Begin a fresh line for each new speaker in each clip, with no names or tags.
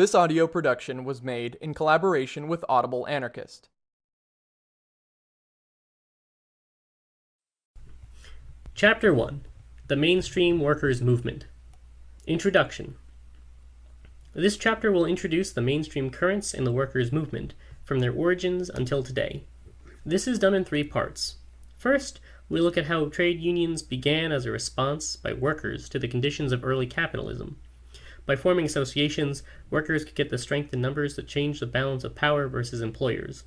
This audio production was made in collaboration with Audible Anarchist.
Chapter 1 The Mainstream Workers' Movement Introduction This chapter will introduce the mainstream currents in the workers' movement, from their origins until today. This is done in three parts. First, we look at how trade unions began as a response by workers to the conditions of early capitalism. By forming associations, workers could get the strength in numbers that changed the balance of power versus employers.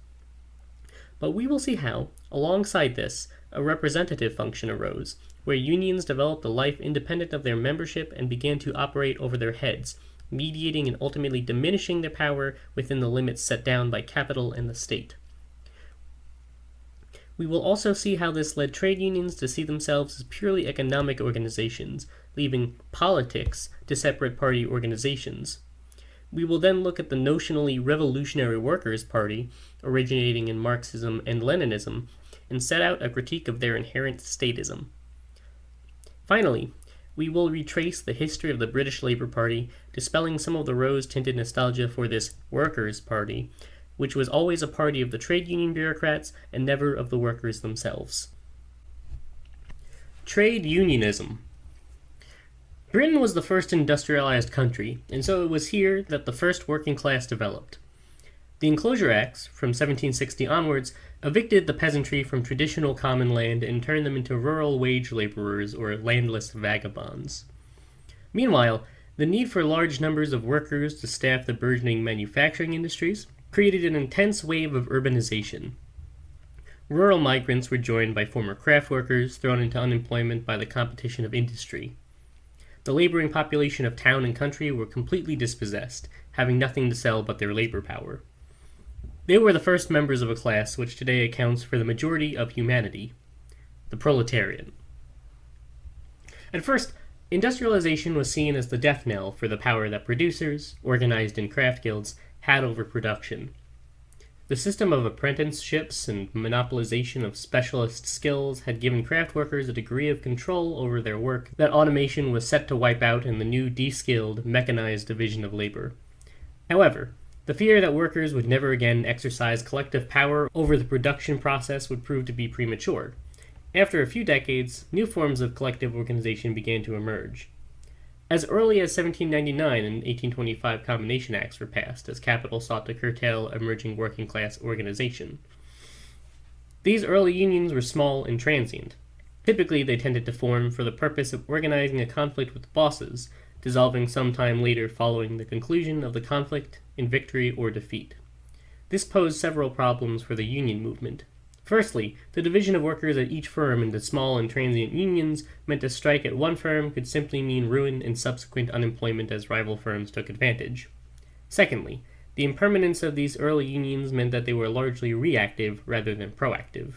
But we will see how, alongside this, a representative function arose, where unions developed a life independent of their membership and began to operate over their heads, mediating and ultimately diminishing their power within the limits set down by capital and the state. We will also see how this led trade unions to see themselves as purely economic organizations, leaving politics to separate party organizations. We will then look at the notionally Revolutionary Workers' Party, originating in Marxism and Leninism, and set out a critique of their inherent statism. Finally, we will retrace the history of the British Labour Party, dispelling some of the rose-tinted nostalgia for this Workers' Party, which was always a party of the trade union bureaucrats and never of the workers themselves. Trade unionism. Britain was the first industrialized country, and so it was here that the first working class developed. The Enclosure Acts, from 1760 onwards, evicted the peasantry from traditional common land and turned them into rural wage laborers or landless vagabonds. Meanwhile, the need for large numbers of workers to staff the burgeoning manufacturing industries created an intense wave of urbanization. Rural migrants were joined by former craft workers thrown into unemployment by the competition of industry. The laboring population of town and country were completely dispossessed, having nothing to sell but their labor power. They were the first members of a class which today accounts for the majority of humanity, the proletariat. At first, industrialization was seen as the death knell for the power that producers, organized in craft guilds, had over production. The system of apprenticeships and monopolization of specialist skills had given craft workers a degree of control over their work that automation was set to wipe out in the new de-skilled, mechanized division of labor. However, the fear that workers would never again exercise collective power over the production process would prove to be premature. After a few decades, new forms of collective organization began to emerge. As early as 1799 and 1825 Combination Acts were passed as capital sought to curtail emerging working class organization. These early unions were small and transient. Typically, they tended to form for the purpose of organizing a conflict with bosses, dissolving sometime later following the conclusion of the conflict in victory or defeat. This posed several problems for the union movement. Firstly, the division of workers at each firm into small and transient unions meant a strike at one firm could simply mean ruin and subsequent unemployment as rival firms took advantage. Secondly, the impermanence of these early unions meant that they were largely reactive rather than proactive,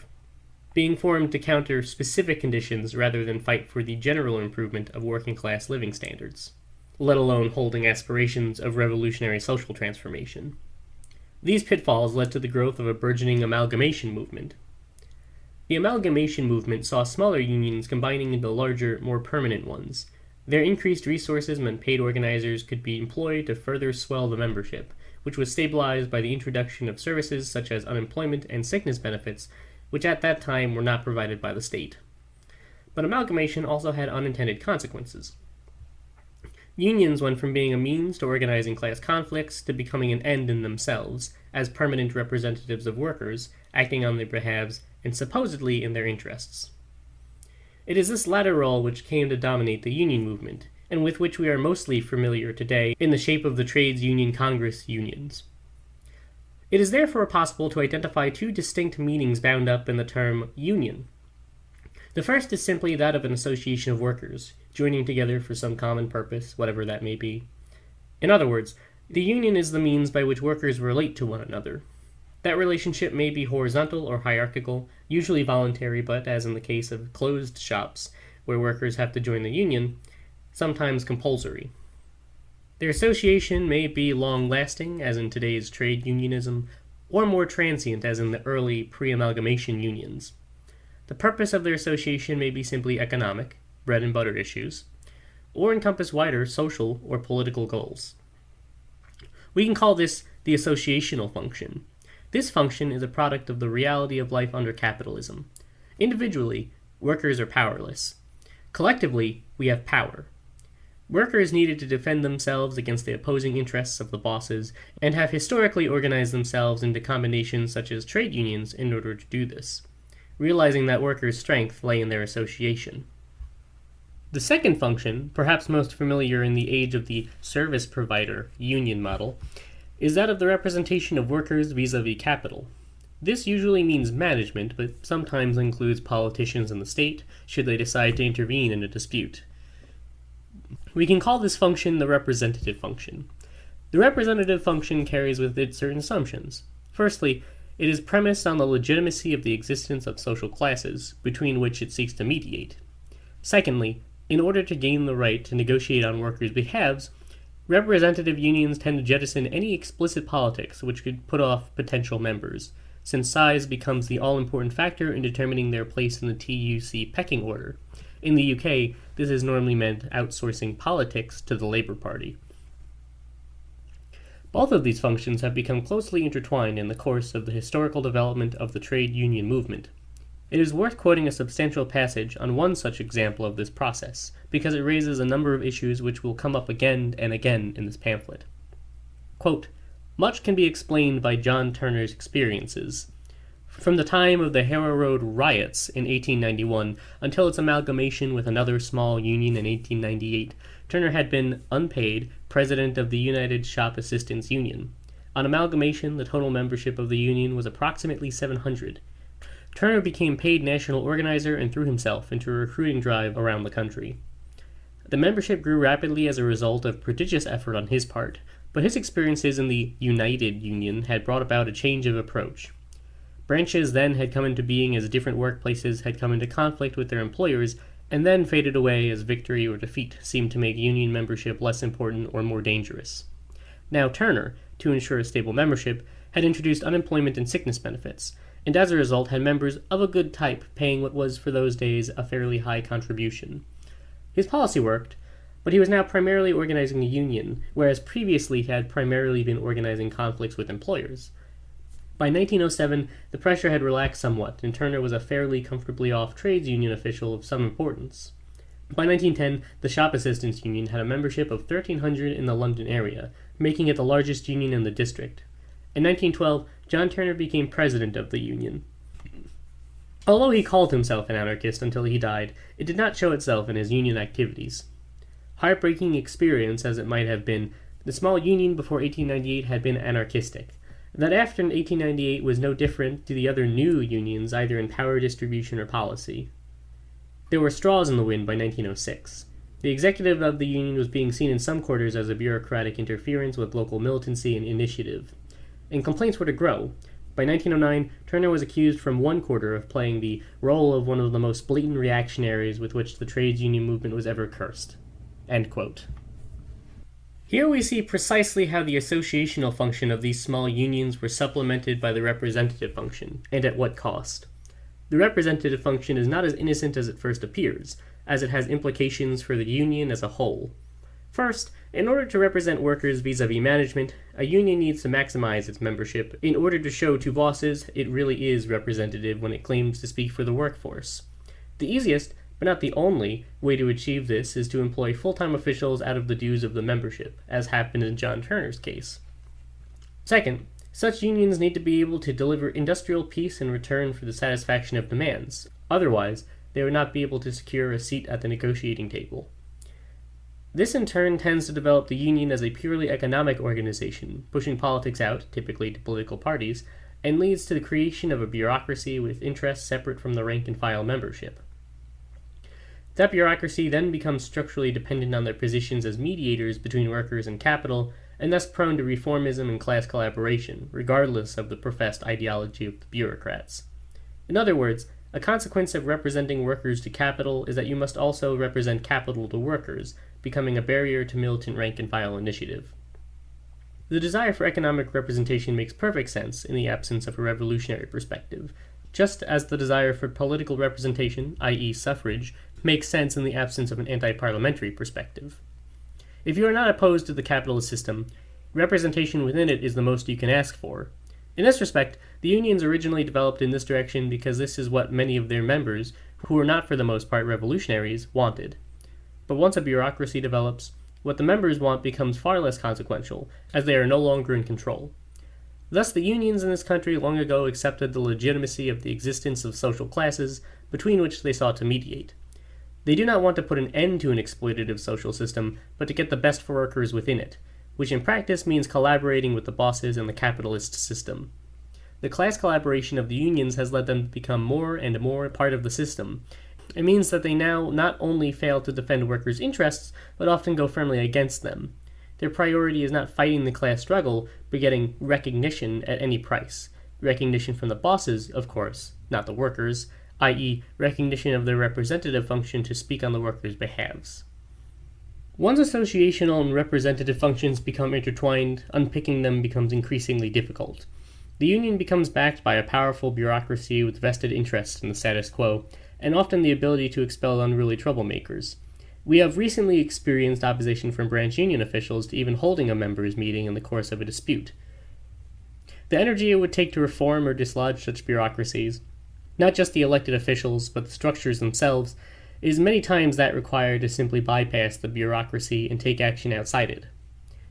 being formed to counter specific conditions rather than fight for the general improvement of working class living standards, let alone holding aspirations of revolutionary social transformation. These pitfalls led to the growth of a burgeoning amalgamation movement. The amalgamation movement saw smaller unions combining into larger, more permanent ones. Their increased resources meant paid organizers could be employed to further swell the membership, which was stabilized by the introduction of services such as unemployment and sickness benefits, which at that time were not provided by the state. But amalgamation also had unintended consequences. Unions went from being a means to organizing class conflicts to becoming an end in themselves, as permanent representatives of workers, acting on their behalves and supposedly in their interests. It is this latter role which came to dominate the union movement, and with which we are mostly familiar today in the shape of the Trades Union Congress unions. It is therefore possible to identify two distinct meanings bound up in the term union. The first is simply that of an association of workers, joining together for some common purpose, whatever that may be. In other words, the union is the means by which workers relate to one another. That relationship may be horizontal or hierarchical, usually voluntary, but, as in the case of closed shops, where workers have to join the union, sometimes compulsory. Their association may be long lasting, as in today's trade unionism, or more transient, as in the early pre amalgamation unions. The purpose of their association may be simply economic, bread and butter issues, or encompass wider social or political goals. We can call this the associational function. This function is a product of the reality of life under capitalism. Individually, workers are powerless. Collectively, we have power. Workers needed to defend themselves against the opposing interests of the bosses, and have historically organized themselves into combinations such as trade unions in order to do this, realizing that workers' strength lay in their association. The second function, perhaps most familiar in the age of the service provider union model, is that of the representation of workers vis a vis capital. This usually means management, but sometimes includes politicians in the state, should they decide to intervene in a dispute. We can call this function the representative function. The representative function carries with it certain assumptions. Firstly, it is premised on the legitimacy of the existence of social classes, between which it seeks to mediate. Secondly, in order to gain the right to negotiate on workers' behalves, representative unions tend to jettison any explicit politics which could put off potential members, since size becomes the all important factor in determining their place in the TUC pecking order. In the UK, this has normally meant outsourcing politics to the Labour Party. Both of these functions have become closely intertwined in the course of the historical development of the trade union movement. It is worth quoting a substantial passage on one such example of this process, because it raises a number of issues which will come up again and again in this pamphlet. Quote, Much can be explained by John Turner's experiences. From the time of the Harrow Road riots in 1891 until its amalgamation with another small union in 1898, Turner had been, unpaid, president of the United Shop Assistants Union. On amalgamation, the total membership of the union was approximately 700. Turner became paid national organizer and threw himself into a recruiting drive around the country. The membership grew rapidly as a result of prodigious effort on his part, but his experiences in the United Union had brought about a change of approach. Branches then had come into being as different workplaces had come into conflict with their employers, and then faded away as victory or defeat seemed to make union membership less important or more dangerous. Now Turner, to ensure a stable membership, had introduced unemployment and sickness benefits, and as a result had members of a good type paying what was for those days a fairly high contribution. His policy worked, but he was now primarily organizing a union, whereas previously he had primarily been organizing conflicts with employers. By 1907, the pressure had relaxed somewhat, and Turner was a fairly comfortably off trades union official of some importance. By 1910, the Shop Assistants Union had a membership of 1,300 in the London area, making it the largest union in the district. In 1912, John Turner became president of the Union. Although he called himself an anarchist until he died, it did not show itself in his union activities. Heartbreaking experience as it might have been, the small union before 1898 had been anarchistic. That after 1898 was no different to the other new unions either in power distribution or policy. There were straws in the wind by 1906. The executive of the union was being seen in some quarters as a bureaucratic interference with local militancy and initiative and complaints were to grow. By 1909, Turner was accused from one quarter of playing the role of one of the most blatant reactionaries with which the trades union movement was ever cursed. Here we see precisely how the associational function of these small unions were supplemented by the representative function, and at what cost. The representative function is not as innocent as it first appears, as it has implications for the union as a whole. First, in order to represent workers vis-a-vis management, a union needs to maximize its membership in order to show to bosses it really is representative when it claims to speak for the workforce. The easiest, but not the only, way to achieve this is to employ full-time officials out of the dues of the membership, as happened in John Turner's case. Second, such unions need to be able to deliver industrial peace in return for the satisfaction of demands. Otherwise, they would not be able to secure a seat at the negotiating table. This in turn tends to develop the union as a purely economic organization, pushing politics out, typically to political parties, and leads to the creation of a bureaucracy with interests separate from the rank and file membership. That bureaucracy then becomes structurally dependent on their positions as mediators between workers and capital, and thus prone to reformism and class collaboration, regardless of the professed ideology of the bureaucrats. In other words, a consequence of representing workers to capital is that you must also represent capital to workers, becoming a barrier to militant rank and file initiative. The desire for economic representation makes perfect sense in the absence of a revolutionary perspective, just as the desire for political representation, i.e., suffrage, makes sense in the absence of an anti parliamentary perspective. If you are not opposed to the capitalist system, Representation within it is the most you can ask for. In this respect, the unions originally developed in this direction because this is what many of their members, who were not for the most part revolutionaries, wanted. But once a bureaucracy develops, what the members want becomes far less consequential, as they are no longer in control. Thus, the unions in this country long ago accepted the legitimacy of the existence of social classes between which they sought to mediate. They do not want to put an end to an exploitative social system, but to get the best for workers within it, which in practice means collaborating with the bosses and the capitalist system. The class collaboration of the unions has led them to become more and more part of the system. It means that they now not only fail to defend workers' interests, but often go firmly against them. Their priority is not fighting the class struggle, but getting recognition at any price. Recognition from the bosses, of course, not the workers, i.e., recognition of their representative function to speak on the workers' behalves. Once associational and representative functions become intertwined, unpicking them becomes increasingly difficult. The union becomes backed by a powerful bureaucracy with vested interests in the status quo, and often the ability to expel unruly troublemakers. We have recently experienced opposition from branch union officials to even holding a members' meeting in the course of a dispute. The energy it would take to reform or dislodge such bureaucracies, not just the elected officials, but the structures themselves, is many times that required to simply bypass the bureaucracy and take action outside it.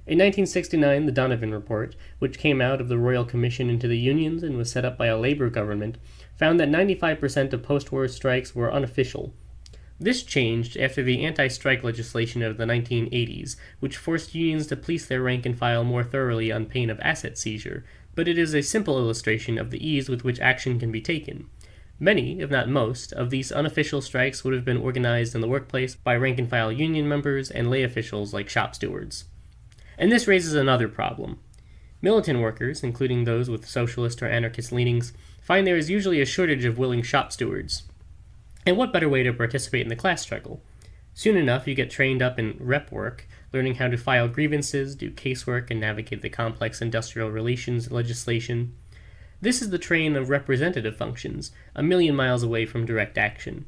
In 1969, the Donovan Report, which came out of the Royal Commission into the Unions and was set up by a labor government, found that 95% of post war strikes were unofficial. This changed after the anti strike legislation of the 1980s, which forced unions to police their rank and file more thoroughly on pain of asset seizure, but it is a simple illustration of the ease with which action can be taken. Many, if not most, of these unofficial strikes would have been organized in the workplace by rank and file union members and lay officials like shop stewards. And this raises another problem. Militant workers, including those with socialist or anarchist leanings, find there is usually a shortage of willing shop stewards. And what better way to participate in the class struggle? Soon enough, you get trained up in rep work, learning how to file grievances, do casework, and navigate the complex industrial relations legislation. This is the train of representative functions, a million miles away from direct action.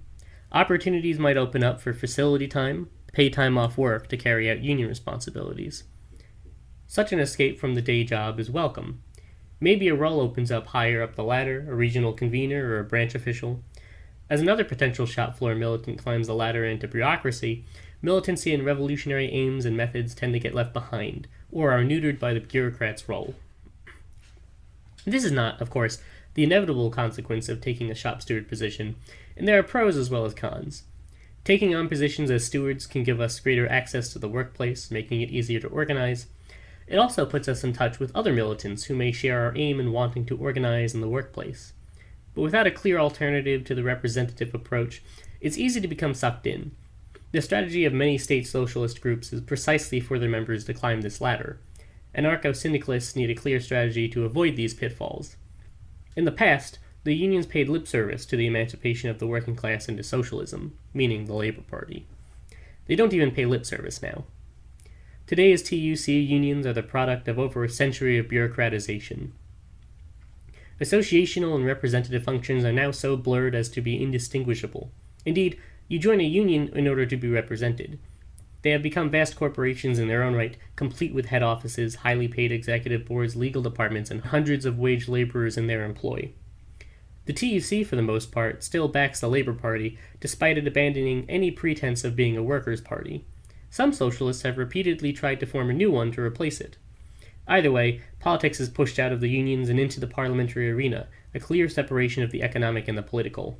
Opportunities might open up for facility time, pay time off work to carry out union responsibilities. Such an escape from the day job is welcome. Maybe a role opens up higher up the ladder, a regional convener or a branch official. As another potential shop floor militant climbs the ladder into bureaucracy, militancy and revolutionary aims and methods tend to get left behind, or are neutered by the bureaucrat's role. This is not, of course, the inevitable consequence of taking a shop steward position, and there are pros as well as cons. Taking on positions as stewards can give us greater access to the workplace, making it easier to organize. It also puts us in touch with other militants who may share our aim in wanting to organize in the workplace. But without a clear alternative to the representative approach, it's easy to become sucked in. The strategy of many state socialist groups is precisely for their members to climb this ladder. Anarcho syndicalists need a clear strategy to avoid these pitfalls. In the past, the unions paid lip service to the emancipation of the working class into socialism, meaning the Labor Party. They don't even pay lip service now. Today's TUC unions are the product of over a century of bureaucratization. Associational and representative functions are now so blurred as to be indistinguishable. Indeed, you join a union in order to be represented. They have become vast corporations in their own right, complete with head offices, highly paid executive boards, legal departments, and hundreds of wage laborers in their employ. The TUC, for the most part, still backs the Labor Party, despite it abandoning any pretense of being a workers' party. Some socialists have repeatedly tried to form a new one to replace it. Either way, politics is pushed out of the unions and into the parliamentary arena, a clear separation of the economic and the political.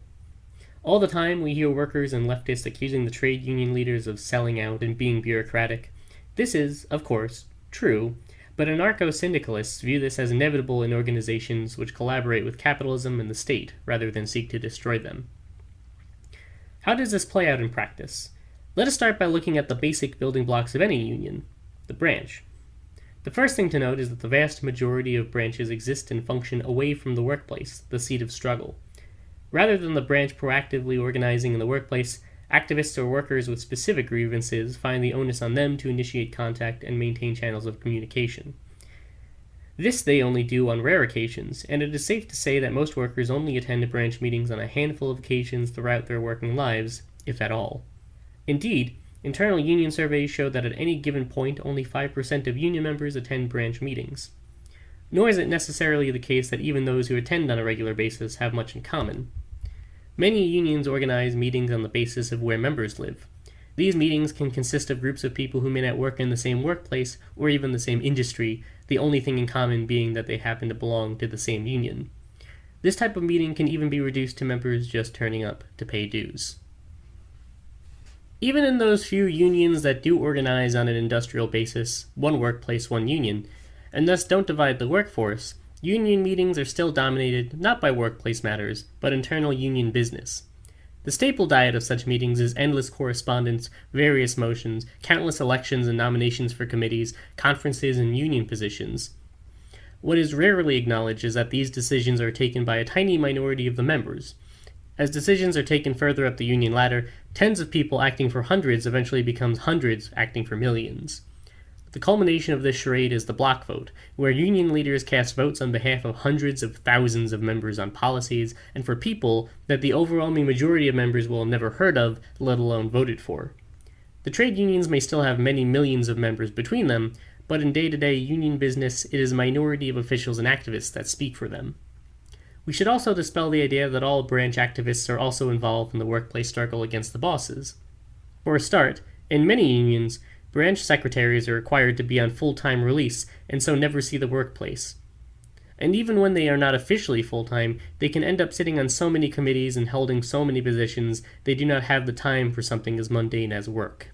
All the time, we hear workers and leftists accusing the trade union leaders of selling out and being bureaucratic. This is, of course, true, but anarcho syndicalists view this as inevitable in organizations which collaborate with capitalism and the state rather than seek to destroy them. How does this play out in practice? Let us start by looking at the basic building blocks of any union the branch. The first thing to note is that the vast majority of branches exist and function away from the workplace, the seat of struggle. Rather than the branch proactively organizing in the workplace, activists or workers with specific grievances find the onus on them to initiate contact and maintain channels of communication. This they only do on rare occasions, and it is safe to say that most workers only attend branch meetings on a handful of occasions throughout their working lives, if at all. Indeed, Internal union surveys show that at any given point, only 5% of union members attend branch meetings. Nor is it necessarily the case that even those who attend on a regular basis have much in common. Many unions organize meetings on the basis of where members live. These meetings can consist of groups of people who may not work in the same workplace or even the same industry, the only thing in common being that they happen to belong to the same union. This type of meeting can even be reduced to members just turning up to pay dues. Even in those few unions that do organize on an industrial basis, one workplace, one union, and thus don't divide the workforce, union meetings are still dominated not by workplace matters, but internal union business. The staple diet of such meetings is endless correspondence, various motions, countless elections and nominations for committees, conferences, and union positions. What is rarely acknowledged is that these decisions are taken by a tiny minority of the members. As decisions are taken further up the union ladder, tens of people acting for hundreds eventually becomes hundreds acting for millions. The culmination of this charade is the block vote, where union leaders cast votes on behalf of hundreds of thousands of members on policies and for people that the overwhelming majority of members will have never heard of, let alone voted for. The trade unions may still have many millions of members between them, but in day to day union business, it is a minority of officials and activists that speak for them. We should also dispel the idea that all branch activists are also involved in the workplace struggle against the bosses. For a start, in many unions, Branch secretaries are required to be on full time release and so never see the workplace. And even when they are not officially full time, they can end up sitting on so many committees and holding so many positions they do not have the time for something as mundane as work.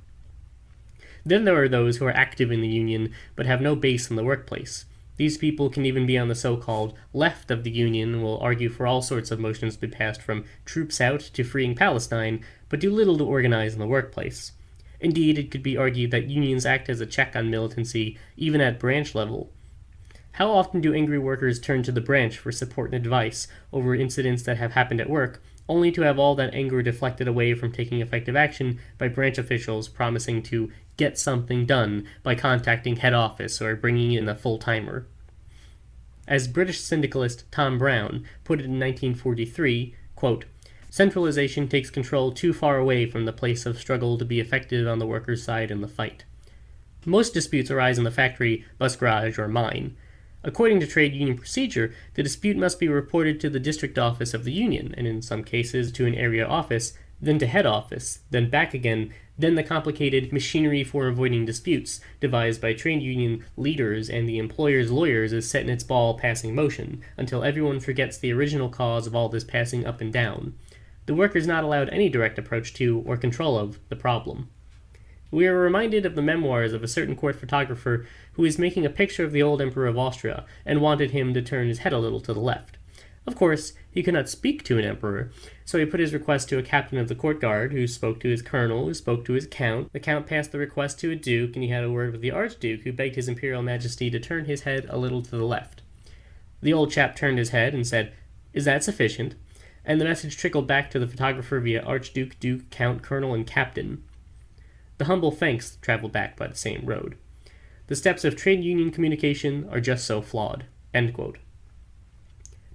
Then there are those who are active in the union but have no base in the workplace. These people can even be on the so called left of the Union and will argue for all sorts of motions to be passed from troops out to freeing Palestine, but do little to organize in the workplace. Indeed, it could be argued that unions act as a check on militancy, even at branch level. How often do angry workers turn to the branch for support and advice over incidents that have happened at work, only to have all that anger deflected away from taking effective action by branch officials promising to get something done by contacting head office or bringing in a full timer? As British syndicalist Tom Brown put it in 1943, quote, Centralization takes control too far away from the place of struggle to be effective on the workers' side in the fight. Most disputes arise in the factory, bus garage, or mine. According to trade union procedure, the dispute must be reported to the district office of the union, and in some cases to an area office, then to head office, then back again, then the complicated machinery for avoiding disputes, devised by trade union leaders and the employer's lawyers, is set in its ball passing motion, until everyone forgets the original cause of all this passing up and down the worker is not allowed any direct approach to or control of the problem. We are reminded of the memoirs of a certain court photographer who was making a picture of the old Emperor of Austria and wanted him to turn his head a little to the left. Of course, he could not speak to an emperor, so he put his request to a captain of the court guard, who spoke to his colonel, who spoke to his count. The count passed the request to a duke, and he had a word with the archduke, who begged his imperial majesty to turn his head a little to the left. The old chap turned his head and said, Is that sufficient? And the message trickled back to the photographer via Archduke, Duke, Count, Colonel, and Captain. The humble thanks traveled back by the same road. The steps of trade union communication are just so flawed.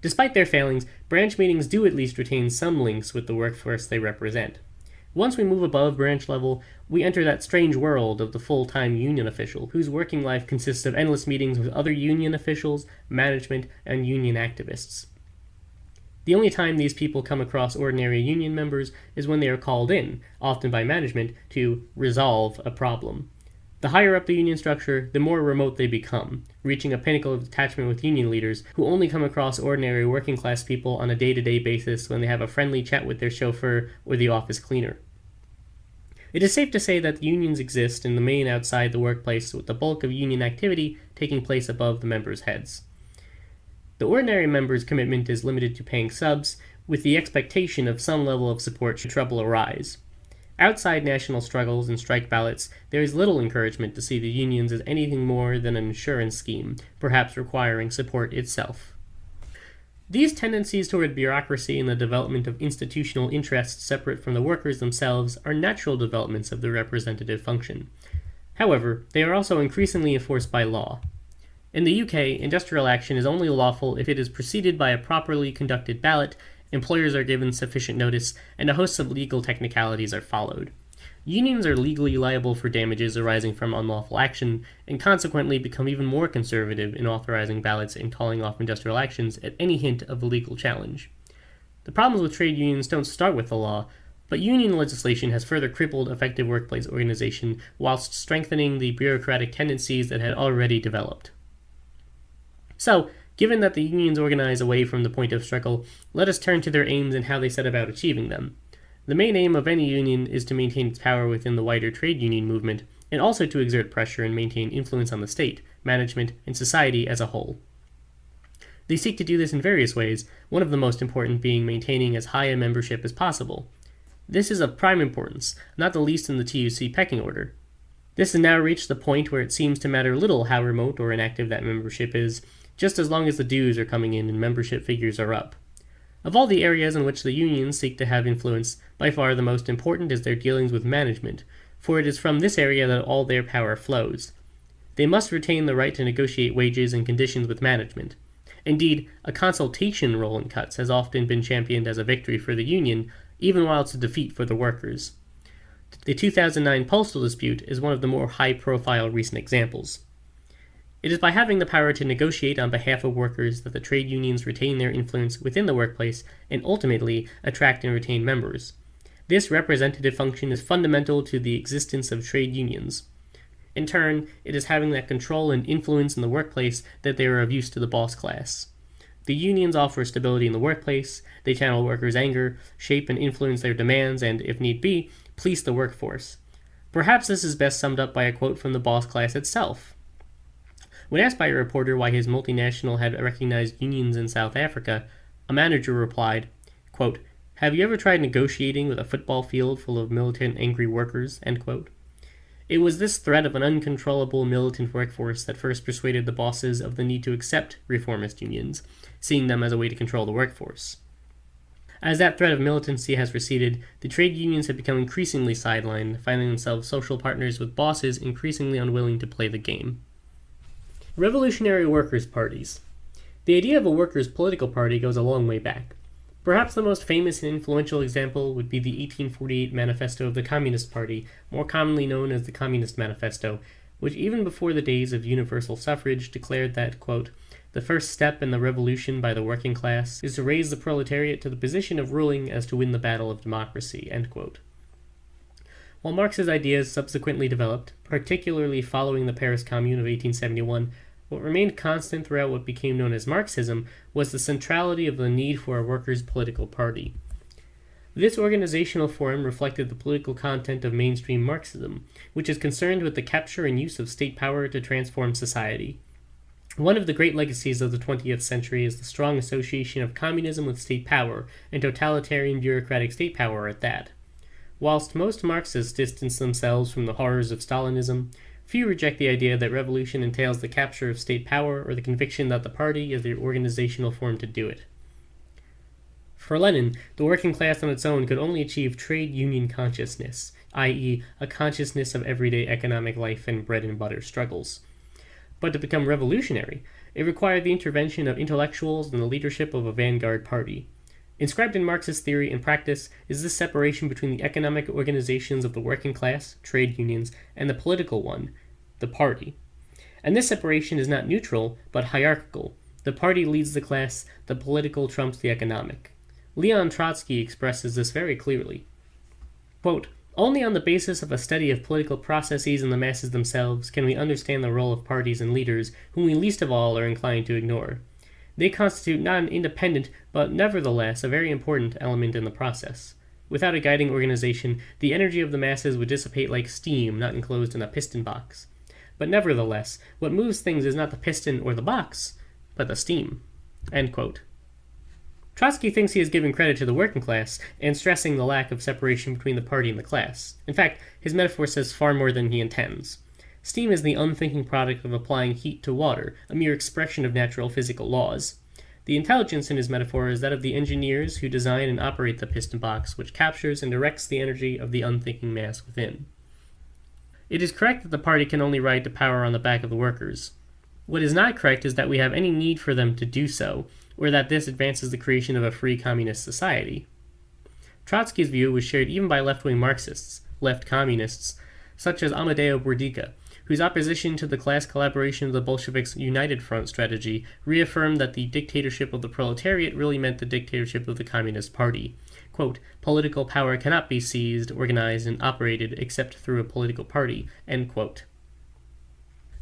Despite their failings, branch meetings do at least retain some links with the workforce they represent. Once we move above branch level, we enter that strange world of the full time union official, whose working life consists of endless meetings with other union officials, management, and union activists. The only time these people come across ordinary union members is when they are called in, often by management, to resolve a problem. The higher up the union structure, the more remote they become, reaching a pinnacle of detachment with union leaders who only come across ordinary working class people on a day to day basis when they have a friendly chat with their chauffeur or the office cleaner. It is safe to say that unions exist in the main outside the workplace, with the bulk of union activity taking place above the members' heads. The ordinary member's commitment is limited to paying subs, with the expectation of some level of support should trouble arise. Outside national struggles and strike ballots, there is little encouragement to see the unions as anything more than an insurance scheme, perhaps requiring support itself. These tendencies toward bureaucracy and the development of institutional interests separate from the workers themselves are natural developments of the representative function. However, they are also increasingly enforced by law. In the UK, industrial action is only lawful if it is preceded by a properly conducted ballot, employers are given sufficient notice, and a host of legal technicalities are followed. unions are legally liable for damages arising from unlawful action, and consequently become even more conservative in authorizing ballots and calling off industrial actions at any hint of a legal challenge. The problems with trade unions don't start with the law, but union legislation has further crippled effective workplace organization whilst strengthening the bureaucratic tendencies that had already developed. So, given that the unions organize away from the point of struggle, let us turn to their aims and how they set about achieving them. The main aim of any union is to maintain its power within the wider trade union movement, and also to exert pressure and maintain influence on the state, management, and society as a whole. They seek to do this in various ways, one of the most important being maintaining as high a membership as possible. This is of prime importance, not the least in the TUC pecking order. This has now reached the point where it seems to matter little how remote or inactive that membership is, just as long as the dues are coming in and membership figures are up. Of all the areas in which the unions seek to have influence, by far the most important is their dealings with management, for it is from this area that all their power flows. They must retain the right to negotiate wages and conditions with management. Indeed, a consultation role in cuts has often been championed as a victory for the union, even while it's a defeat for the workers. The 2009 postal dispute is one of the more high profile recent examples. It is by having the power to negotiate on behalf of workers that the trade unions retain their influence within the workplace and ultimately attract and retain members. This representative function is fundamental to the existence of trade unions. In turn, it is having that control and influence in the workplace that they are of use to the boss class. The unions offer stability in the workplace, they channel workers' anger, shape and influence their demands, and, if need be, police the workforce. Perhaps this is best summed up by a quote from the boss class itself. When asked by a reporter why his multinational had recognized unions in South Africa, a manager replied, quote, Have you ever tried negotiating with a football field full of militant, angry workers? It was this threat of an uncontrollable militant workforce that first persuaded the bosses of the need to accept reformist unions, seeing them as a way to control the workforce. As that threat of militancy has receded, the trade unions have become increasingly sidelined, finding themselves social partners with bosses increasingly unwilling to play the game. Revolutionary workers' parties. The idea of a workers' political party goes a long way back. Perhaps the most famous and influential example would be the 1848 Manifesto of the Communist Party, more commonly known as the Communist Manifesto, which even before the days of universal suffrage declared that, quote, the first step in the revolution by the working class is to raise the proletariat to the position of ruling as to win the battle of democracy. While Marx's ideas subsequently developed, particularly following the Paris Commune of 1871, what remained constant throughout what became known as Marxism was the centrality of the need for a workers' political party. This organizational form reflected the political content of mainstream Marxism, which is concerned with the capture and use of state power to transform society. One of the great legacies of the 20th century is the strong association of communism with state power, and totalitarian bureaucratic state power at that. Whilst most Marxists distance themselves from the horrors of Stalinism, Few reject the idea that revolution entails the capture of state power or the conviction that the party is the organizational form to do it. For Lenin, the working class on its own could only achieve trade union consciousness, i.e., a consciousness of everyday economic life and bread and butter struggles. But to become revolutionary, it required the intervention of intellectuals and the leadership of a vanguard party. Inscribed in Marxist theory and practice is this separation between the economic organizations of the working class, trade unions, and the political one, the party. And this separation is not neutral, but hierarchical. The party leads the class, the political trumps the economic. Leon Trotsky expresses this very clearly. Quote, only on the basis of a study of political processes in the masses themselves can we understand the role of parties and leaders whom we least of all are inclined to ignore. They constitute not an independent, but nevertheless a very important element in the process. Without a guiding organization, the energy of the masses would dissipate like steam not enclosed in a piston box. But nevertheless, what moves things is not the piston or the box, but the steam. Trotsky thinks he is giving credit to the working class and stressing the lack of separation between the party and the class. In fact, his metaphor says far more than he intends. Steam is the unthinking product of applying heat to water, a mere expression of natural physical laws. The intelligence in his metaphor is that of the engineers who design and operate the piston box, which captures and directs the energy of the unthinking mass within. It is correct that the party can only ride to power on the back of the workers. What is not correct is that we have any need for them to do so, or that this advances the creation of a free communist society. Trotsky's view was shared even by left wing Marxists, left communists, such as Amadeo Bordiga, whose opposition to the class collaboration of the Bolsheviks' United Front strategy reaffirmed that the dictatorship of the proletariat really meant the dictatorship of the Communist Party. Quote, political power cannot be seized, organized, and operated except through a political party. End quote.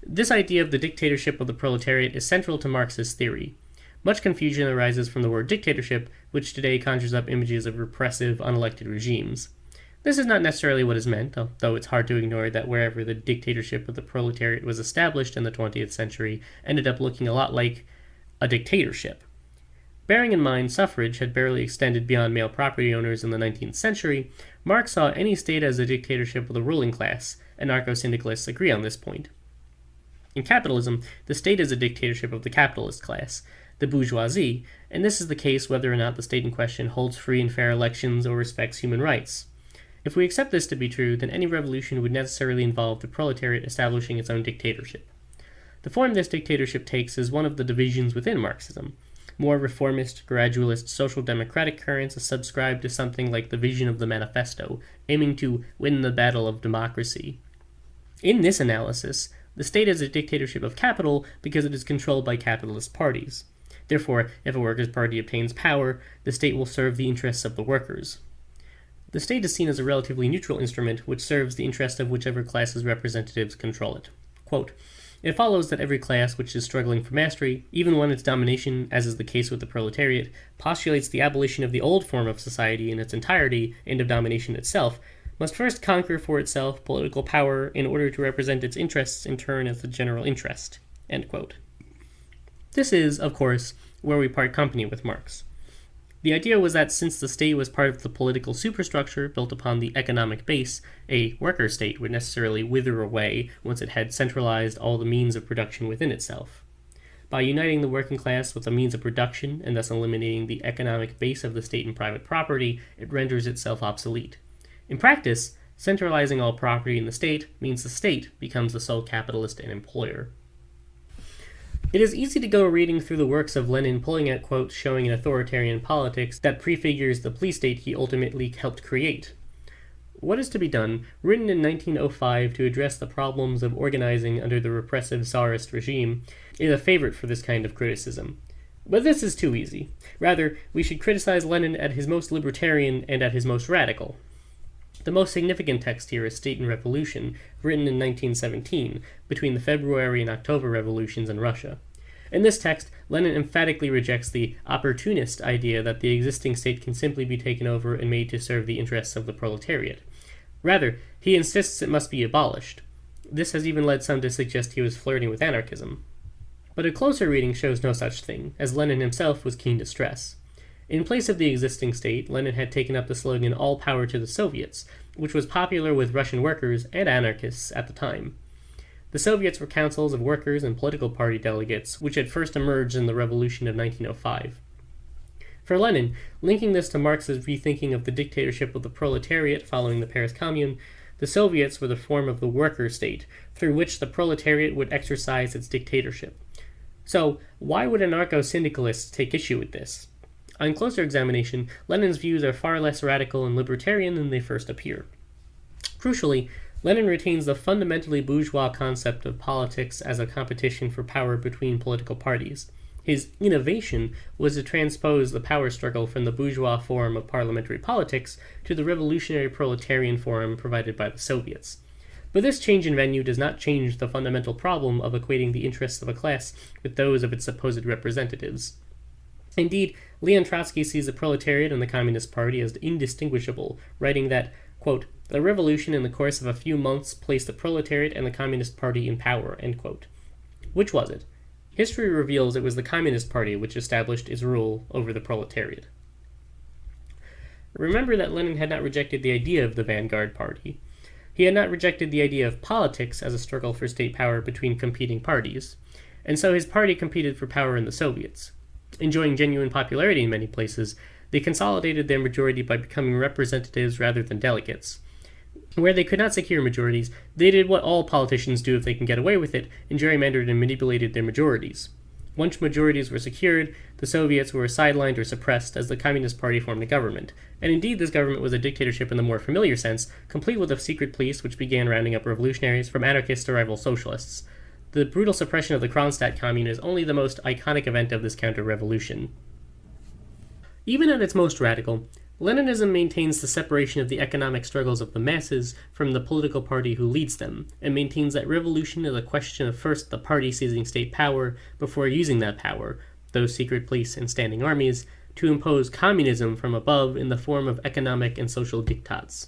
This idea of the dictatorship of the proletariat is central to Marxist theory. Much confusion arises from the word dictatorship, which today conjures up images of repressive, unelected regimes. This is not necessarily what is meant, though it's hard to ignore that wherever the dictatorship of the proletariat was established in the 20th century ended up looking a lot like a dictatorship. Bearing in mind suffrage had barely extended beyond male property owners in the 19th century, Marx saw any state as a dictatorship of the ruling class, and anarcho syndicalists agree on this point. In capitalism, the state is a dictatorship of the capitalist class, the bourgeoisie, and this is the case whether or not the state in question holds free and fair elections or respects human rights. If we accept this to be true, then any revolution would necessarily involve the proletariat establishing its own dictatorship. The form this dictatorship takes is one of the divisions within Marxism. More reformist, gradualist, social democratic currents subscribe to something like the vision of the manifesto, aiming to win the battle of democracy. In this analysis, the state is a dictatorship of capital because it is controlled by capitalist parties. Therefore, if a workers' party obtains power, the state will serve the interests of the workers. The state is seen as a relatively neutral instrument which serves the interest of whichever class's representatives control it. Quote, it follows that every class which is struggling for mastery, even when its domination, as is the case with the proletariat, postulates the abolition of the old form of society in its entirety and of domination itself, must first conquer for itself political power in order to represent its interests in turn as the general interest. This is, of course, where we part company with Marx. The idea was that since the state was part of the political superstructure built upon the economic base, a worker state would necessarily wither away once it had centralized all the means of production within itself. By uniting the working class with the means of production and thus eliminating the economic base of the state and private property, it renders itself obsolete. In practice, centralizing all property in the state means the state becomes the sole capitalist and employer. It is easy to go reading through the works of Lenin pulling out quotes showing an authoritarian politics that prefigures the police state he ultimately helped create. What is to be done, written in 1905 to address the problems of organizing under the repressive Tsarist regime, is a favorite for this kind of criticism. But this is too easy. Rather, we should criticize Lenin at his most libertarian and at his most radical. The most significant text here is State and Revolution, written in 1917, between the February and October revolutions in Russia. In this text, Lenin emphatically rejects the opportunist idea that the existing state can simply be taken over and made to serve the interests of the proletariat. Rather, he insists it must be abolished. This has even led some to suggest he was flirting with anarchism. But a closer reading shows no such thing, as Lenin himself was keen to stress. In place of the existing state, Lenin had taken up the slogan All Power to the Soviets, which was popular with Russian workers and anarchists at the time. The Soviets were councils of workers and political party delegates, which had first emerged in the revolution of 1905. For Lenin, linking this to Marx's rethinking of the dictatorship of the proletariat following the Paris Commune, the Soviets were the form of the worker state, through which the proletariat would exercise its dictatorship. So, why would anarcho syndicalists take issue with this? On closer examination, Lenin's views are far less radical and libertarian than they first appear. Crucially, Lenin retains the fundamentally bourgeois concept of politics as a competition for power between political parties. His innovation was to transpose the power struggle from the bourgeois form of parliamentary politics to the revolutionary proletarian form provided by the Soviets. But this change in venue does not change the fundamental problem of equating the interests of a class with those of its supposed representatives. Indeed, Leon Trotsky sees the proletariat and the Communist Party as indistinguishable, writing that, quote, the revolution in the course of a few months placed the proletariat and the Communist Party in power, Which was it? History reveals it was the Communist Party which established its rule over the proletariat. Remember that Lenin had not rejected the idea of the vanguard party. He had not rejected the idea of politics as a struggle for state power between competing parties, and so his party competed for power in the Soviets enjoying genuine popularity in many places, they consolidated their majority by becoming representatives rather than delegates. Where they could not secure majorities, they did what all politicians do if they can get away with it, and gerrymandered and manipulated their majorities. Once majorities were secured, the Soviets were sidelined or suppressed as the Communist Party formed a government. And indeed, this government was a dictatorship in the more familiar sense, complete with a secret police which began rounding up revolutionaries from anarchists to rival socialists. The brutal suppression of the Kronstadt Commune is only the most iconic event of this counter revolution. Even at its most radical, Leninism maintains the separation of the economic struggles of the masses from the political party who leads them, and maintains that revolution is a question of first the party seizing state power before using that power, those secret police and standing armies, to impose communism from above in the form of economic and social diktats.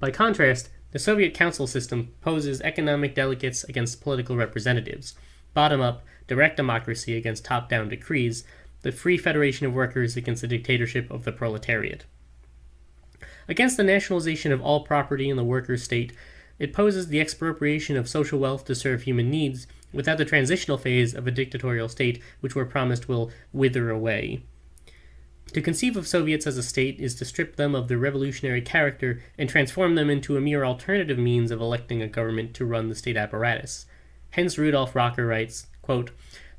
By contrast, the Soviet council system poses economic delegates against political representatives, bottom up, direct democracy against top down decrees, the free federation of workers against the dictatorship of the proletariat. Against the nationalization of all property in the worker state, it poses the expropriation of social wealth to serve human needs without the transitional phase of a dictatorial state which we're promised will wither away. To conceive of Soviets as a state is to strip them of their revolutionary character and transform them into a mere alternative means of electing a government to run the state apparatus. Hence Rudolf Rocker writes, quote,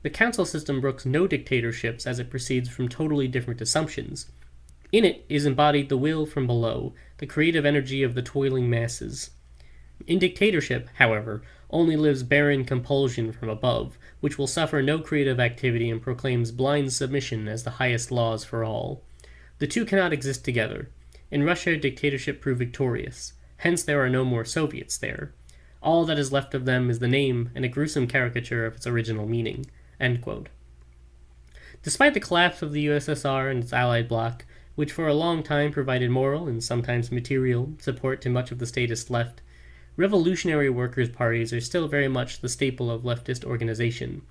the council system brooks no dictatorships as it proceeds from totally different assumptions. In it is embodied the will from below, the creative energy of the toiling masses. In dictatorship, however, only lives barren compulsion from above, which will suffer no creative activity and proclaims blind submission as the highest laws for all. The two cannot exist together. In Russia, dictatorship proved victorious. Hence there are no more Soviets there. All that is left of them is the name and a gruesome caricature of its original meaning. Despite the collapse of the USSR and its allied bloc, which for a long time provided moral and sometimes material support to much of the statist left, revolutionary workers' parties are still very much the staple of leftist organization.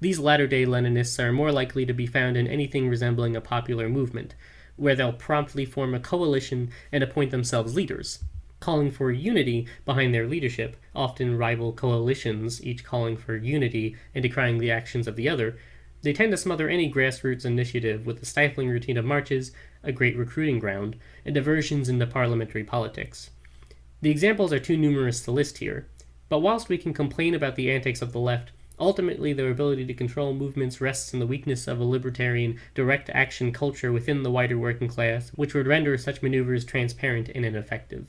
These latter day Leninists are more likely to be found in anything resembling a popular movement, where they'll promptly form a coalition and appoint themselves leaders, calling for unity behind their leadership, often rival coalitions, each calling for unity and decrying the actions of the other, they tend to smother any grassroots initiative with the stifling routine of marches, a great recruiting ground, and diversions into parliamentary politics. The examples are too numerous to list here, but whilst we can complain about the antics of the left, ultimately their ability to control movements rests in the weakness of a libertarian, direct action culture within the wider working class, which would render such maneuvers transparent and ineffective.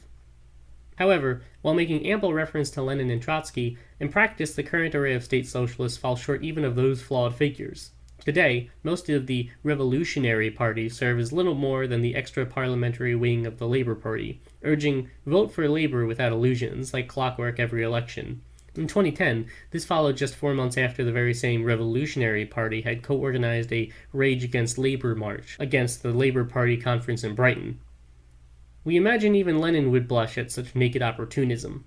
However, while making ample reference to Lenin and Trotsky, in practice the current array of state socialists falls short even of those flawed figures. Today, most of the revolutionary Party serve as little more than the extra parliamentary wing of the Labour Party, urging vote for Labour without illusions, like clockwork every election. In 2010, this followed just four months after the very same Revolutionary Party had co organized a Rage Against Labour march against the Labour Party conference in Brighton. We imagine even Lenin would blush at such naked opportunism.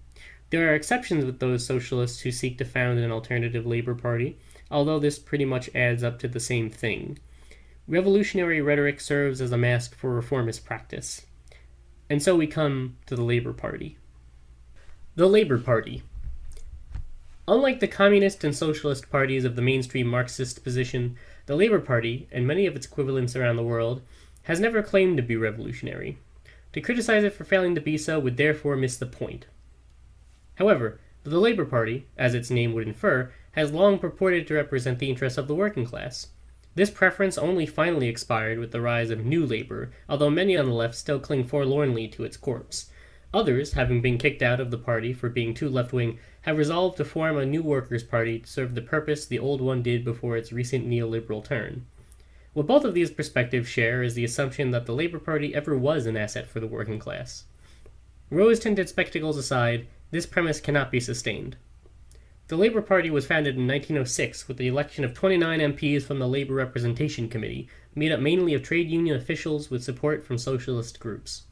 There are exceptions with those socialists who seek to found an alternative Labor Party, although this pretty much adds up to the same thing. Revolutionary rhetoric serves as a mask for reformist practice. And so we come to the Labor Party. The Labor Party. Unlike the communist and socialist parties of the mainstream Marxist position, the Labor Party, and many of its equivalents around the world, has never claimed to be revolutionary. To criticize it for failing to be so would therefore miss the point. However, the Labour Party, as its name would infer, has long purported to represent the interests of the working class. This preference only finally expired with the rise of New Labour, although many on the left still cling forlornly to its corpse. Others, having been kicked out of the party for being too left wing, have resolved to form a new workers' party to serve the purpose the old one did before its recent neoliberal turn. What both of these perspectives share is the assumption that the Labour Party ever was an asset for the working class. Rose tinted spectacles aside, this premise cannot be sustained. The Labour Party was founded in 1906 with the election of 29 MPs from the Labour Representation Committee, made up mainly of trade union officials with support from socialist groups.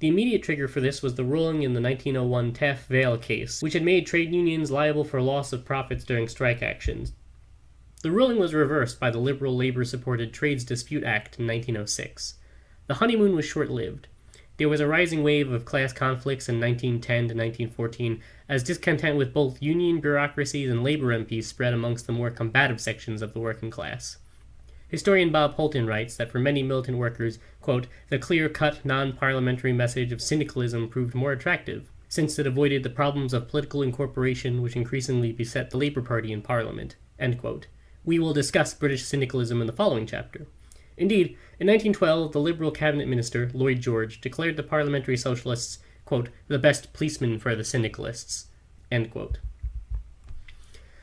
The immediate trigger for this was the ruling in the 1901 Taff Vale case, which had made trade unions liable for loss of profits during strike actions, the ruling was reversed by the Liberal Labor supported Trades Dispute Act in 1906. The honeymoon was short lived. There was a rising wave of class conflicts in 1910 to 1914 as discontent with both union bureaucracies and labor MPs spread amongst the more combative sections of the working class. Historian Bob Holton writes that for many militant workers, quote, the clear cut, non parliamentary message of syndicalism proved more attractive, since it avoided the problems of political incorporation which increasingly beset the Labour Party in Parliament. We will discuss British syndicalism in the following chapter. Indeed, in 1912, the Liberal cabinet minister, Lloyd George, declared the parliamentary socialists, quote, the best policemen for the syndicalists, end quote.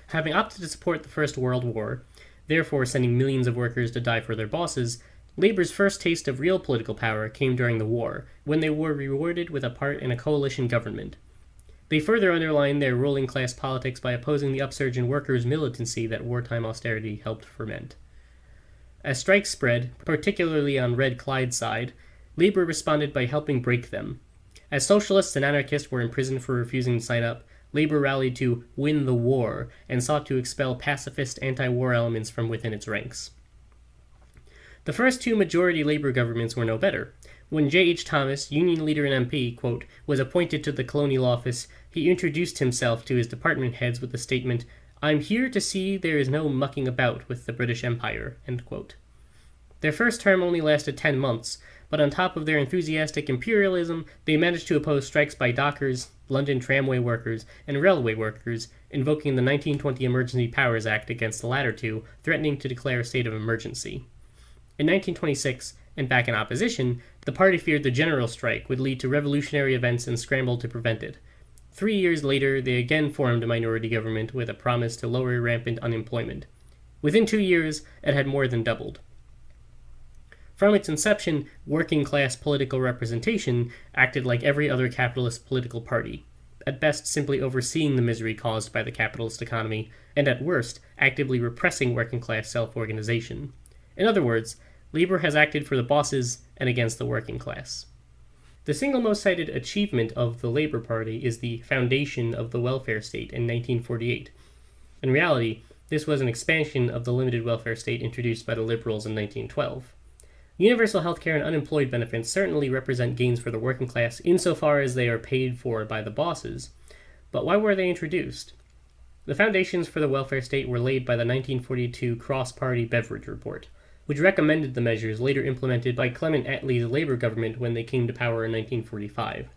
Having opted to support the First World War, therefore sending millions of workers to die for their bosses, Labour's first taste of real political power came during the war, when they were rewarded with a part in a coalition government. They further underlined their ruling class politics by opposing the upsurge in workers' militancy that wartime austerity helped ferment. As strikes spread, particularly on Red Clydeside, Labour responded by helping break them. As socialists and anarchists were imprisoned for refusing to sign up, Labour rallied to win the war and sought to expel pacifist anti war elements from within its ranks. The first two majority Labour governments were no better. When J. H. Thomas, Union leader and MP, quote, was appointed to the Colonial Office, he introduced himself to his department heads with the statement, I'm here to see there is no mucking about with the British Empire. Their first term only lasted 10 months, but on top of their enthusiastic imperialism, they managed to oppose strikes by dockers, London tramway workers, and railway workers, invoking the 1920 Emergency Powers Act against the latter two, threatening to declare a state of emergency. In 1926, and back in opposition, the party feared the general strike would lead to revolutionary events and scrambled to prevent it. Three years later, they again formed a minority government with a promise to lower rampant unemployment. Within two years, it had more than doubled. From its inception, working class political representation acted like every other capitalist political party, at best simply overseeing the misery caused by the capitalist economy, and at worst, actively repressing working class self organization. In other words, labor has acted for the bosses and against the working class. The single most cited achievement of the Labour Party is the foundation of the welfare state in 1948. In reality, this was an expansion of the limited welfare state introduced by the Liberals in 1912. Universal healthcare and unemployed benefits certainly represent gains for the working class insofar as they are paid for by the bosses, but why were they introduced? The foundations for the welfare state were laid by the 1942 Cross Party Beveridge Report which recommended the measures later implemented by Clement Attlee's Labour government when they came to power in 1945.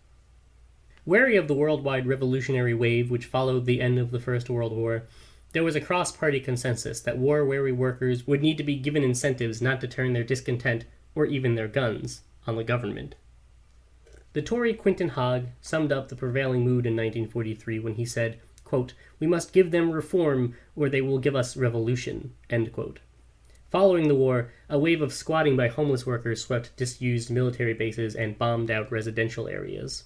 Wary of the worldwide revolutionary wave which followed the end of the First World War, there was a cross party consensus that war weary workers would need to be given incentives not to turn their discontent, or even their guns, on the government. The Tory Quintin Hogg summed up the prevailing mood in 1943 when he said, quote, We must give them reform, or they will give us revolution. End quote. Following the war, a wave of squatting by homeless workers swept disused military bases and bombed out residential areas.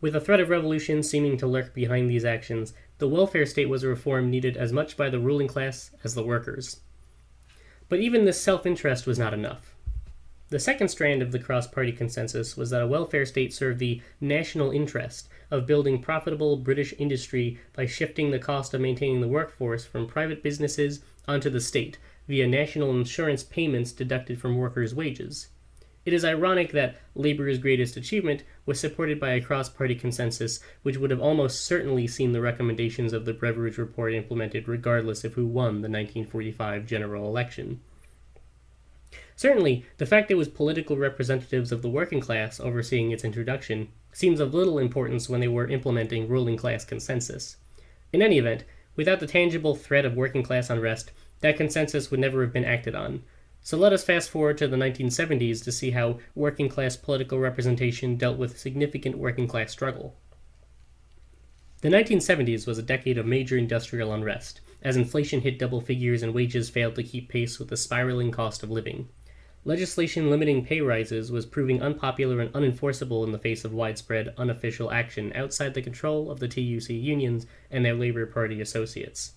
With the threat of revolution seeming to lurk behind these actions, the welfare state was a reform needed as much by the ruling class as the workers. But even this self interest was not enough. The second strand of the cross party consensus was that a welfare state served the national interest of building profitable British industry by shifting the cost of maintaining the workforce from private businesses onto the state via national insurance payments deducted from workers' wages. It is ironic that labor's greatest achievement was supported by a cross party consensus which would have almost certainly seen the recommendations of the Beveridge Report implemented regardless of who won the 1945 general election. Certainly, the fact that it was political representatives of the working class overseeing its introduction seems of little importance when they were implementing ruling class consensus. In any event, without the tangible threat of working class unrest, that consensus would never have been acted on. So let us fast forward to the 1970s to see how working class political representation dealt with significant working class struggle. The 1970s was a decade of major industrial unrest, as inflation hit double figures and wages failed to keep pace with the spiraling cost of living. Legislation limiting pay rises was proving unpopular and unenforceable in the face of widespread unofficial action outside the control of the TUC unions and their Labour Party associates.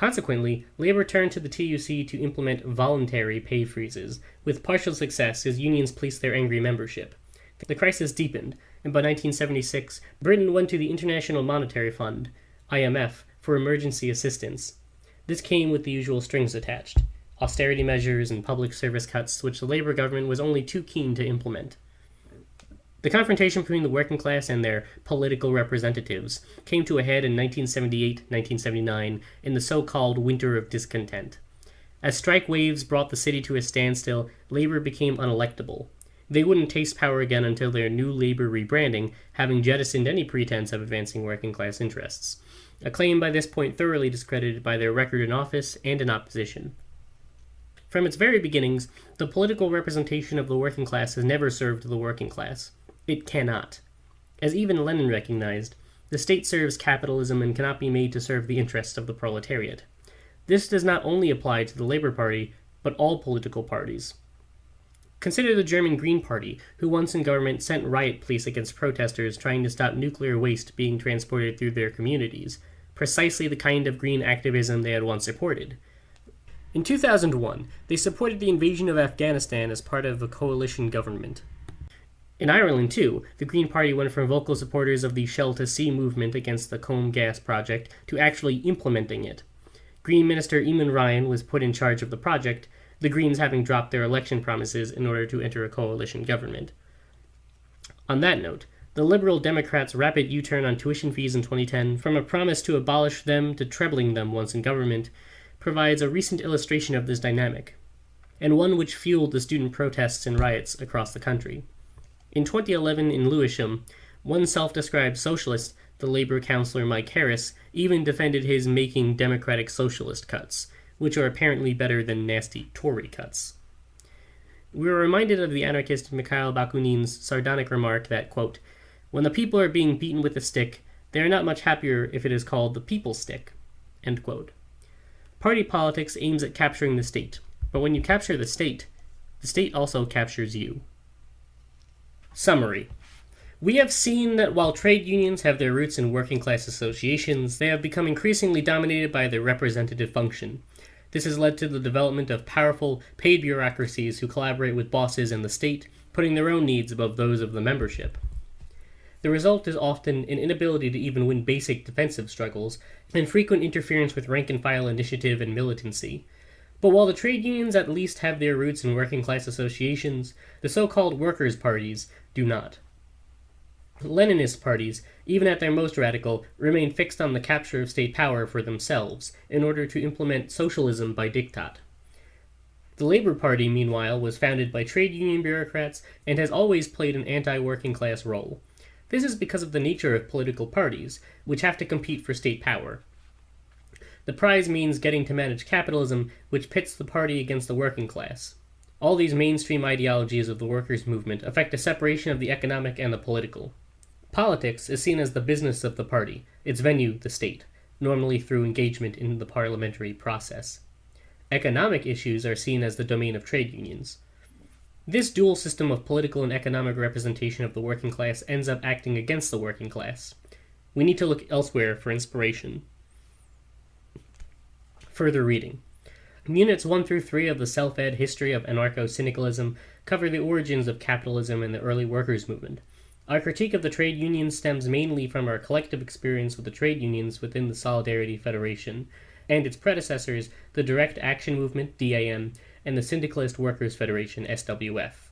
Consequently, Labour turned to the TUC to implement voluntary pay freezes, with partial success as unions policed their angry membership. The crisis deepened, and by 1976, Britain went to the International Monetary Fund, IMF, for emergency assistance. This came with the usual strings attached austerity measures and public service cuts, which the Labour government was only too keen to implement. The confrontation between the working class and their political representatives came to a head in 1978 1979 in the so called Winter of Discontent. As strike waves brought the city to a standstill, Labour became unelectable. They wouldn't taste power again until their new labor rebranding, having jettisoned any pretense of advancing working class interests. A claim by this point thoroughly discredited by their record in office and in opposition. From its very beginnings, the political representation of the working class has never served the working class. It cannot. As even Lenin recognized, the state serves capitalism and cannot be made to serve the interests of the proletariat. This does not only apply to the Labor Party, but all political parties. Consider the German Green Party, who once in government sent riot police against protesters trying to stop nuclear waste being transported through their communities, precisely the kind of green activism they had once supported. In 2001, they supported the invasion of Afghanistan as part of a coalition government. In Ireland, too, the Green Party went from vocal supporters of the Shell to Sea movement against the Corrib gas project to actually implementing it. Green Minister Eamon Ryan was put in charge of the project, the Greens having dropped their election promises in order to enter a coalition government. On that note, the Liberal Democrats' rapid U turn on tuition fees in 2010, from a promise to abolish them to trebling them once in government, provides a recent illustration of this dynamic, and one which fueled the student protests and riots across the country. In 2011 in Lewisham, one self described socialist, the Labour councillor Mike Harris, even defended his making democratic socialist cuts, which are apparently better than nasty Tory cuts. We are reminded of the anarchist Mikhail Bakunin's sardonic remark that, quote, when the people are being beaten with a stick, they are not much happier if it is called the people's stick. end quote. Party politics aims at capturing the state, but when you capture the state, the state also captures you. Summary We have seen that while trade unions have their roots in working class associations, they have become increasingly dominated by their representative function. This has led to the development of powerful, paid bureaucracies who collaborate with bosses and the state, putting their own needs above those of the membership. The result is often an inability to even win basic defensive struggles, and frequent interference with rank and file initiative and militancy. But while the trade unions at least have their roots in working class associations, the so called workers' parties do not. Leninist parties, even at their most radical, remain fixed on the capture of state power for themselves, in order to implement socialism by diktat. The Labour Party, meanwhile, was founded by trade union bureaucrats and has always played an anti working class role. This is because of the nature of political parties, which have to compete for state power. The prize means getting to manage capitalism, which pits the party against the working class. All these mainstream ideologies of the workers' movement affect a separation of the economic and the political. Politics is seen as the business of the party, its venue the state, normally through engagement in the parliamentary process. Economic issues are seen as the domain of trade unions. This dual system of political and economic representation of the working class ends up acting against the working class. We need to look elsewhere for inspiration. Further reading. Um, units 1 through 3 of the Self-Ed History of Anarcho-Syndicalism cover the origins of capitalism and the early workers' movement. Our critique of the trade unions stems mainly from our collective experience with the trade unions within the Solidarity Federation, and its predecessors, the Direct Action Movement, DAM, and the Syndicalist Workers Federation, SWF.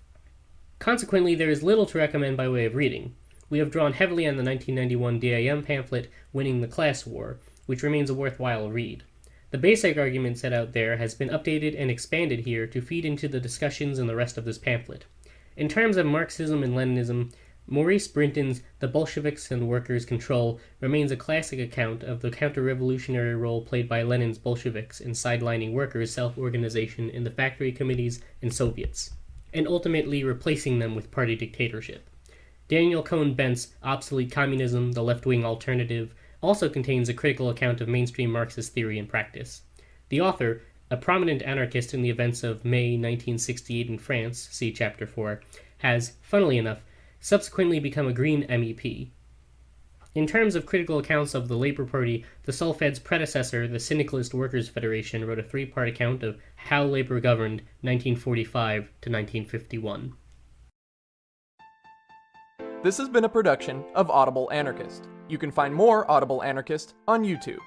Consequently, there is little to recommend by way of reading. We have drawn heavily on the 1991 DAM pamphlet, Winning the Class War, which remains a worthwhile read. The basic argument set out there has been updated and expanded here to feed into the discussions in the rest of this pamphlet. In terms of Marxism and Leninism, Maurice Brinton's The Bolsheviks and Workers' Control remains a classic account of the counter-revolutionary role played by Lenin's Bolsheviks in sidelining workers' self-organization in the factory committees and Soviets, and ultimately replacing them with party dictatorship. Daniel Cohn-Bendit's Obsolete Communism, The Left-Wing Alternative also contains a critical account of mainstream Marxist theory and practice. The author, a prominent anarchist in the events of May 1968 in France, see Chapter 4, has, funnily enough, subsequently become a Green MEP. In terms of critical accounts of the Labour Party, the Self-Ed's predecessor, the Syndicalist Workers' Federation, wrote a three-part account of how Labour governed 1945 to 1951.
This has been a production of Audible Anarchist. You can find more Audible Anarchist on YouTube.